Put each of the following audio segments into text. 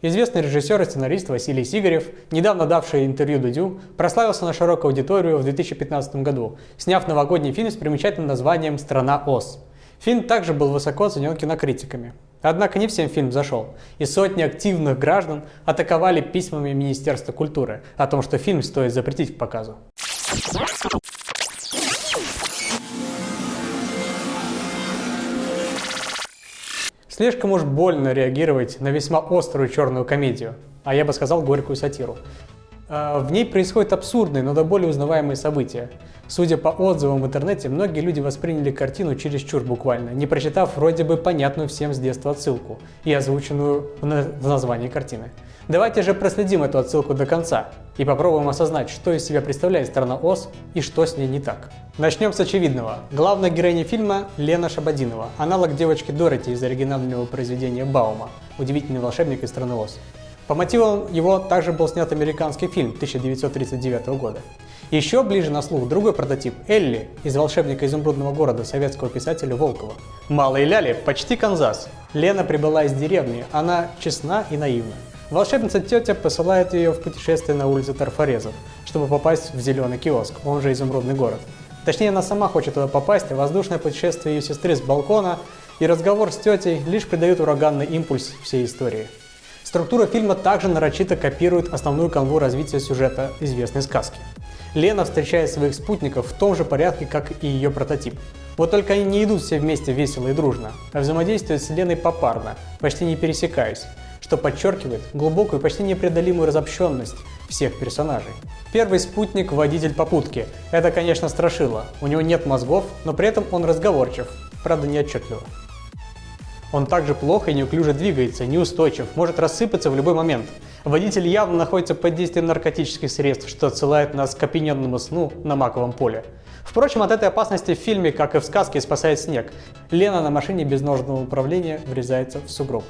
Известный режиссер и сценарист Василий Сигарев, недавно давший интервью Дудю, прославился на широкую аудиторию в 2015 году, сняв новогодний фильм с примечательным названием «Страна Оз». Фильм также был высоко оценен кинокритиками. Однако не всем фильм зашел, и сотни активных граждан атаковали письмами Министерства культуры о том, что фильм стоит запретить к показу. Слишком уж больно реагировать на весьма острую черную комедию, а я бы сказал горькую сатиру. А, в ней происходят абсурдные, но до более узнаваемые события. Судя по отзывам в интернете, многие люди восприняли картину чересчур буквально, не прочитав вроде бы понятную всем с детства отсылку и озвученную в названии картины. Давайте же проследим эту отсылку до конца и попробуем осознать, что из себя представляет страна Оз и что с ней не так. Начнем с очевидного. Главная героиня фильма Лена Шабадинова, аналог девочки Дороти из оригинального произведения Баума «Удивительный волшебник из страны Оз». По мотивам его также был снят американский фильм 1939 года. Еще ближе на слух другой прототип – Элли из «Волшебника изумрудного города» советского писателя Волкова. Малой Ляли – почти Канзас. Лена прибыла из деревни, она честна и наивна. Волшебница тетя посылает ее в путешествие на улицу Тарфорезов, чтобы попасть в зеленый киоск, он же изумрудный город. Точнее, она сама хочет туда попасть, а воздушное путешествие ее сестры с балкона и разговор с тетей лишь придают ураганный импульс всей истории. Структура фильма также нарочито копирует основную канву развития сюжета известной сказки. Лена встречает своих спутников в том же порядке, как и ее прототип. Вот только они не идут все вместе весело и дружно, а взаимодействуют с Леной попарно, почти не пересекаясь, что подчеркивает глубокую, почти непреодолимую разобщенность всех персонажей. Первый спутник – водитель попутки. Это, конечно, страшило. У него нет мозгов, но при этом он разговорчив, правда неотчетливо. Он также плохо и неуклюже двигается, неустойчив, может рассыпаться в любой момент. Водитель явно находится под действием наркотических средств, что отсылает нас к опьяненному сну на маковом поле. Впрочем, от этой опасности в фильме, как и в сказке, спасает снег. Лена на машине без ножного управления врезается в сугроб.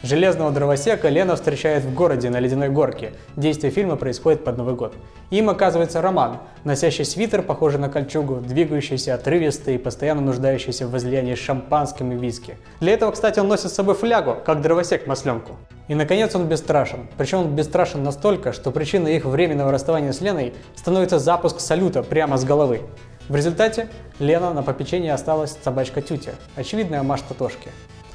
Железного дровосека Лена встречает в городе на ледяной горке. Действие фильма происходит под Новый год. Им оказывается Роман, носящий свитер, похожий на кольчугу, двигающийся отрывистый и постоянно нуждающийся в возлиянии шампанским и виски. Для этого, кстати, он носит с собой флягу, как дровосек масленку. И, наконец, он бесстрашен. Причем он бесстрашен настолько, что причиной их временного расставания с Леной становится запуск салюта прямо с головы. В результате Лена на попечении осталась собачка Тютя, очевидная Маш Татошки.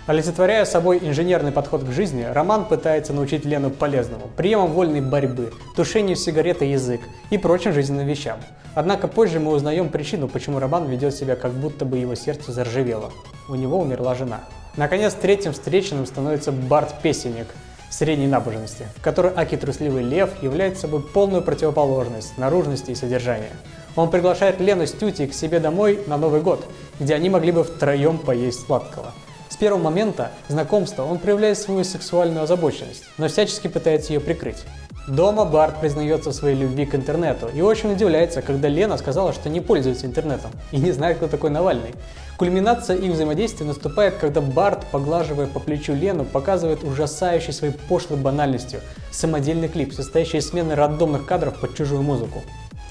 Олицетворяя собой инженерный подход к жизни, Роман пытается научить Лену полезному, приемам вольной борьбы, тушению сигареты язык и прочим жизненным вещам. Однако позже мы узнаем причину, почему Роман ведет себя как будто бы его сердце заржавело. У него умерла жена. Наконец, третьим встреченным становится Барт Песенник, средней набожности, в которой Аки Трусливый Лев является собой полную противоположность наружности и содержания. Он приглашает Лену с Тюти к себе домой на Новый год, где они могли бы втроем поесть сладкого. С первого момента знакомства он проявляет свою сексуальную озабоченность, но всячески пытается ее прикрыть. Дома Барт признается в своей любви к интернету и очень удивляется, когда Лена сказала, что не пользуется интернетом и не знает, кто такой Навальный. Кульминация их взаимодействия наступает, когда Барт, поглаживая по плечу Лену, показывает ужасающий своей пошлой банальностью самодельный клип, состоящий из смены рандомных кадров под чужую музыку.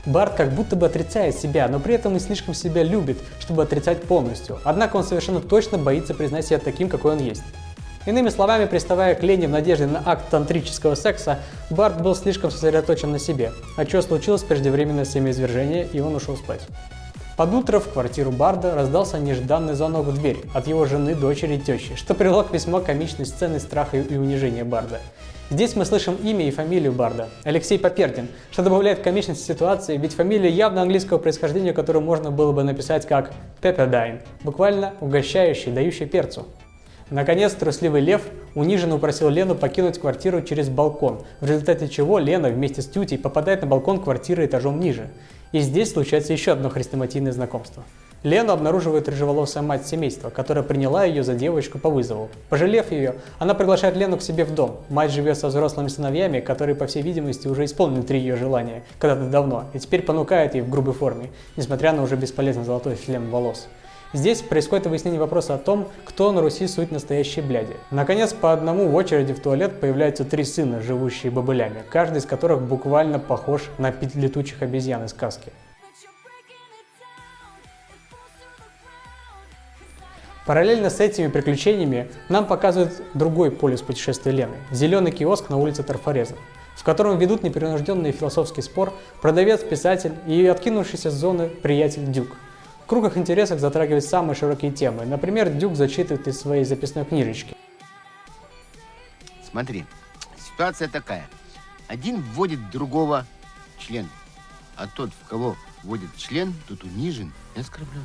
Барт как будто бы отрицает себя, но при этом и слишком себя любит, чтобы отрицать полностью. Однако он совершенно точно боится признать себя таким, какой он есть. Иными словами, приставая к Лене в надежде на акт тантрического секса, Барт был слишком сосредоточен на себе, а что случилось преждевременное семяизвержение, и он ушел спать. Под утро в квартиру Барда раздался нежданный звонок в дверь от его жены, дочери и тещи, что привело к весьма комичной сцене страха и унижения Барда. Здесь мы слышим имя и фамилию Барда – Алексей Попердин, что добавляет комичности ситуации, ведь фамилия явно английского происхождения, которую можно было бы написать как Pepperdine, буквально угощающий, дающий перцу. Наконец, трусливый лев униженно упросил Лену покинуть квартиру через балкон, в результате чего Лена вместе с Тютей попадает на балкон квартиры этажом ниже. И здесь случается еще одно хрестоматийное знакомство. Лену обнаруживает рыжеволосая мать семейства, которая приняла ее за девочку по вызову. Пожалев ее, она приглашает Лену к себе в дом. Мать живет со взрослыми сыновьями, которые, по всей видимости, уже исполнили три ее желания, когда-то давно, и теперь понукает ей в грубой форме, несмотря на уже бесполезный золотой шлем волос. Здесь происходит выяснение вопроса о том, кто на Руси суть настоящей бляди. Наконец, по одному в очереди в туалет появляются три сына, живущие бобылями, каждый из которых буквально похож на летучих обезьян из сказки. Параллельно с этими приключениями нам показывают другой полюс путешествия Лены – зеленый киоск на улице Тарфорезов, в котором ведут непринужденный философский спор продавец, писатель и откинувшийся с зоны приятель Дюк. В кругах интересов затрагивают самые широкие темы. Например, Дюк зачитывает из своей записной книжечки. Смотри, ситуация такая. Один вводит другого член, а тот, в кого вводит член, тот унижен и оскорблен.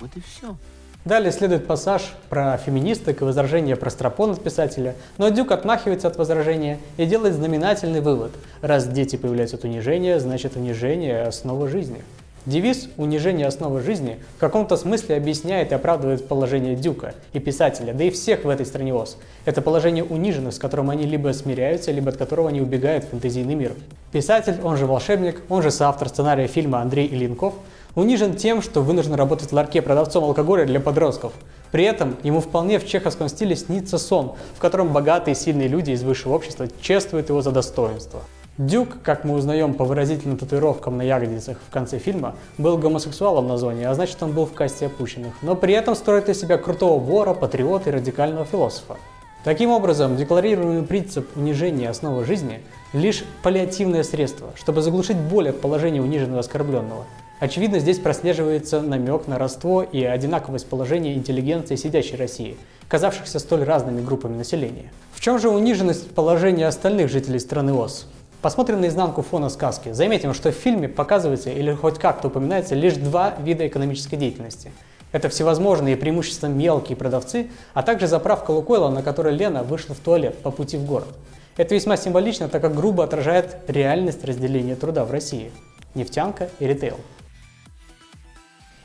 Вот и все. Далее следует пассаж про феминисток и возражение про стропон от писателя, но Дюк отмахивается от возражения и делает знаменательный вывод. Раз дети появляются от унижения, значит унижение – основа жизни. Девиз «Унижение – основа жизни» в каком-то смысле объясняет и оправдывает положение Дюка и писателя, да и всех в этой стране ОС. Это положение униженных, с которым они либо смиряются, либо от которого они убегают в фэнтезийный мир. Писатель, он же волшебник, он же соавтор сценария фильма Андрей Ильинков – унижен тем, что вынужден работать в ларьке продавцом алкоголя для подростков. При этом ему вполне в чеховском стиле снится сон, в котором богатые и сильные люди из высшего общества чествуют его за достоинство. Дюк, как мы узнаем по выразительным татуировкам на ягодицах в конце фильма, был гомосексуалом на зоне, а значит он был в касте опущенных, но при этом строит из себя крутого вора, патриота и радикального философа. Таким образом, декларируемый принцип унижения основы жизни – лишь паллиативное средство, чтобы заглушить боль от положения униженного оскорбленного – Очевидно, здесь прослеживается намек на родство и одинаковость положения интеллигенции сидящей России, казавшихся столь разными группами населения. В чем же униженность положения остальных жителей страны ОС? Посмотрим на изнанку фона сказки. Заметим, что в фильме показывается или хоть как-то упоминается лишь два вида экономической деятельности. Это всевозможные преимущественно мелкие продавцы, а также заправка Лукойла, на которой Лена вышла в туалет по пути в город. Это весьма символично, так как грубо отражает реальность разделения труда в России. Нефтянка и ритейл.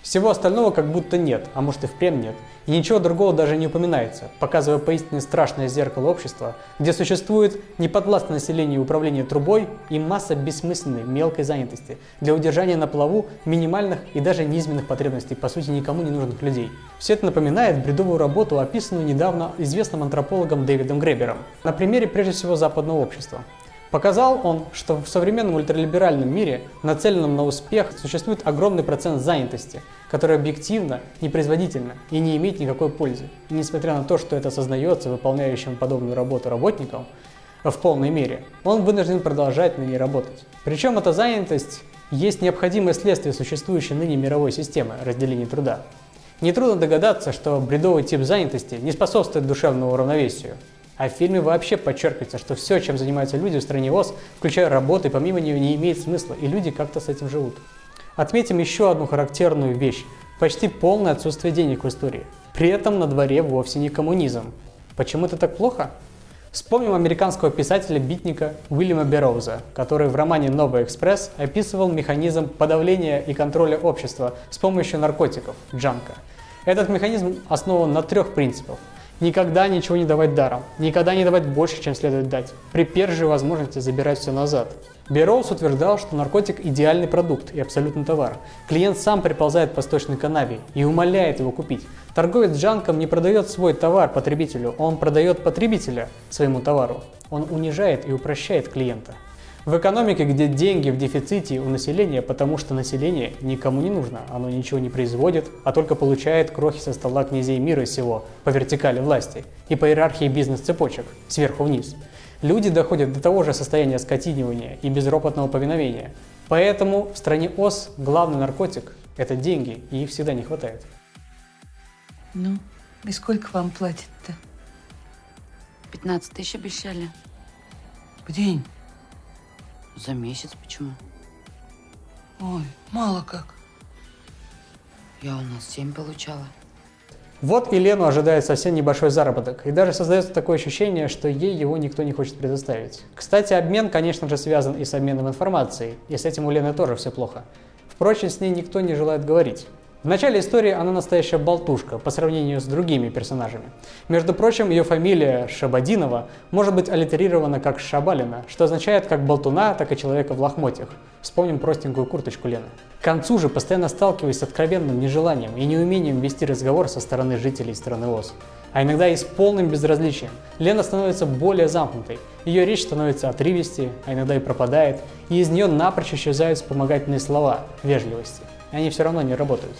Всего остального как будто нет, а может и впрямь нет. И ничего другого даже не упоминается, показывая поистине страшное зеркало общества, где существует неподвластное населению управление трубой и масса бессмысленной мелкой занятости для удержания на плаву минимальных и даже низменных потребностей, по сути никому не нужных людей. Все это напоминает бредовую работу, описанную недавно известным антропологом Дэвидом Гребером, на примере прежде всего западного общества. Показал он, что в современном ультралиберальном мире, нацеленном на успех, существует огромный процент занятости, который объективно непроизводительна и не имеет никакой пользы. И несмотря на то, что это осознается выполняющим подобную работу работникам в полной мере, он вынужден продолжать на ней работать. Причем эта занятость есть необходимое следствие существующей ныне мировой системы разделения труда. Нетрудно догадаться, что бредовый тип занятости не способствует душевному равновесию, а в фильме вообще подчеркивается, что все, чем занимаются люди в стране ОС, включая работы, помимо нее не имеет смысла, и люди как-то с этим живут. Отметим еще одну характерную вещь – почти полное отсутствие денег в истории. При этом на дворе вовсе не коммунизм. Почему это так плохо? Вспомним американского писателя-битника Уильяма Берроуза, который в романе «Новый экспресс» описывал механизм подавления и контроля общества с помощью наркотиков – джанка. Этот механизм основан на трех принципах – Никогда ничего не давать даром. Никогда не давать больше, чем следует дать. При первой же возможности забирать все назад. Берроуз утверждал, что наркотик – идеальный продукт и абсолютный товар. Клиент сам приползает по сточной канаве и умоляет его купить. Торговец джанком не продает свой товар потребителю, он продает потребителя своему товару. Он унижает и упрощает клиента. В экономике, где деньги в дефиците у населения, потому что население никому не нужно, оно ничего не производит, а только получает крохи со стола князей мира сего по вертикали власти и по иерархии бизнес-цепочек, сверху вниз. Люди доходят до того же состояния скотинивания и безропотного повиновения. Поэтому в стране ОС главный наркотик – это деньги, и их всегда не хватает. Ну, и сколько вам платят-то? 15 тысяч обещали. В день? За месяц почему? Ой, мало как. Я у нас 7 получала. Вот и Лену ожидает совсем небольшой заработок, и даже создается такое ощущение, что ей его никто не хочет предоставить. Кстати, обмен, конечно же, связан и с обменом информацией, и с этим у Лены тоже все плохо. Впрочем, с ней никто не желает говорить. В начале истории она настоящая болтушка по сравнению с другими персонажами. Между прочим, ее фамилия Шабадинова может быть аллитерирована как Шабалина, что означает как болтуна, так и человека в лохмотьях. Вспомним простенькую курточку Лены. К концу же, постоянно сталкиваясь с откровенным нежеланием и неумением вести разговор со стороны жителей страны ОС, а иногда и с полным безразличием, Лена становится более замкнутой. Ее речь становится отрывистее, а иногда и пропадает, и из нее напрочь исчезают вспомогательные слова вежливости и они все равно не работают.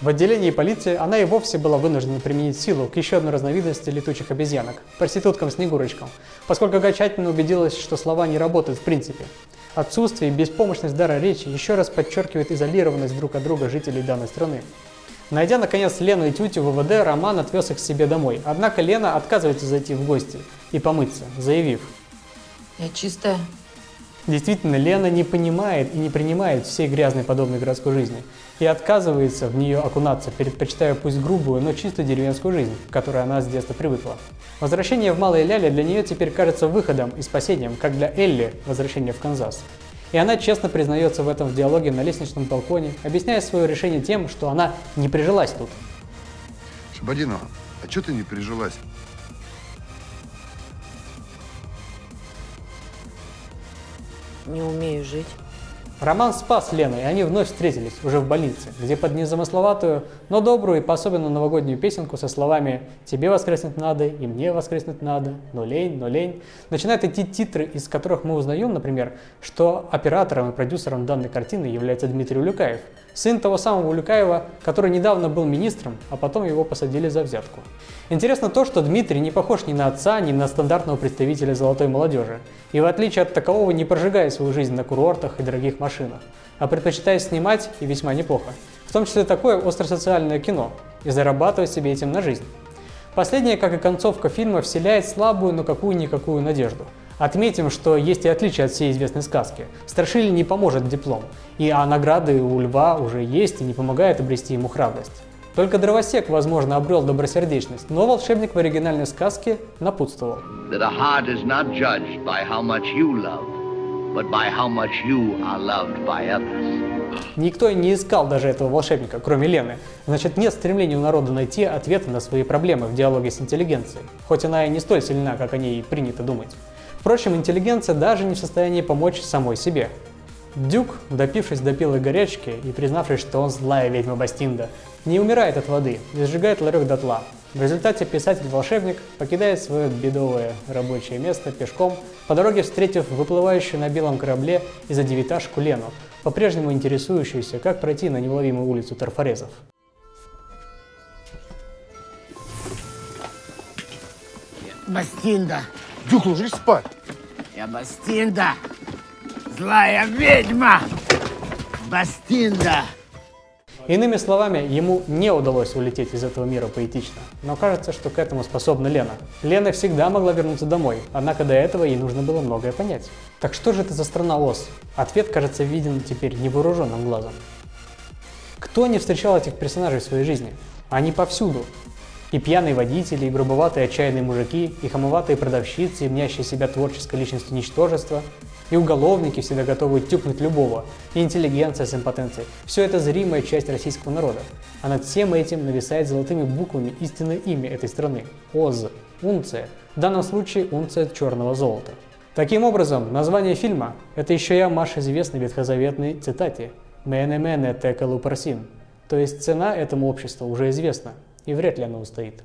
В отделении полиции она и вовсе была вынуждена применить силу к еще одной разновидности летучих обезьянок – проституткам-снегурочкам, поскольку окончательно убедилась, что слова не работают в принципе. Отсутствие и беспомощность дара речи еще раз подчеркивает изолированность друг от друга жителей данной страны. Найдя, наконец, Лену и Тютю в ВВД, Роман отвез их к себе домой. Однако Лена отказывается зайти в гости и помыться, заявив. Я чистая. Действительно, Лена не понимает и не принимает всей грязной подобной городской жизни и отказывается в нее окунаться, предпочитая пусть грубую, но чисто деревенскую жизнь, к которой она с детства привыкла. Возвращение в Малые Ляли для нее теперь кажется выходом и спасением, как для Элли возвращение в Канзас. И она честно признается в этом в диалоге на лестничном балконе, объясняя свое решение тем, что она не прижилась тут. Шабадинова, а что ты не прижилась? Не умею жить. Роман спас Лену, и они вновь встретились, уже в больнице, где под незамысловатую, но добрую и по-особенно новогоднюю песенку со словами «Тебе воскреснуть надо, и мне воскреснуть надо, но лень, но лень» начинают идти титры, из которых мы узнаем, например, что оператором и продюсером данной картины является Дмитрий Улюкаев, сын того самого Улюкаева, который недавно был министром, а потом его посадили за взятку. Интересно то, что Дмитрий не похож ни на отца, ни на стандартного представителя золотой молодежи, и в отличие от такового не прожигает свою жизнь на курортах и дорогих машинах, машинах, а предпочитает снимать и весьма неплохо, в том числе такое остросоциальное кино, и зарабатывать себе этим на жизнь. Последнее, как и концовка фильма, вселяет слабую, но какую-никакую надежду. Отметим, что есть и отличие от всей известной сказки. Страшили не поможет диплом, и а награды у льва уже есть и не помогает обрести ему храбрость. Только дровосек, возможно, обрел добросердечность, но волшебник в оригинальной сказке напутствовал but by how much you are loved by others. Никто не искал даже этого волшебника, кроме Лены. Значит, нет стремления у народа найти ответы на свои проблемы в диалоге с интеллигенцией, хоть она и не столь сильна, как о ней принято думать. Впрочем, интеллигенция даже не в состоянии помочь самой себе. Дюк, допившись до пилой горячки и признавшись, что он злая ведьма Бастинда, не умирает от воды и сжигает ларек дотла, в результате писатель-волшебник покидает свое бедовое рабочее место пешком, по дороге встретив выплывающую на белом корабле из-за девяташку Лену, по-прежнему интересующуюся, как пройти на невловимую улицу Тарфорезов. Бастинда! Дюк, ложись спать! Я Бастинда! Злая ведьма! Бастинда! Иными словами, ему не удалось улететь из этого мира поэтично, но кажется, что к этому способна Лена. Лена всегда могла вернуться домой, однако до этого ей нужно было многое понять. Так что же это за страна Оз? Ответ кажется виден теперь невооруженным глазом. Кто не встречал этих персонажей в своей жизни? Они повсюду. И пьяные водители, и грубоватые отчаянные мужики, и хамоватые продавщицы, и мнящие себя творческой личностью ничтожества, и уголовники, всегда готовы тюкнуть любого, и интеллигенция с импотенцией. Все это зримая часть российского народа. А над всем этим нависает золотыми буквами истинное имя этой страны – ОЗ, унция. В данном случае унция черного золота. Таким образом, название фильма – это еще я Маш известной ветхозаветной цитате «Мене мене текалу парсин», то есть цена этому обществу уже известна, и вряд ли она устоит.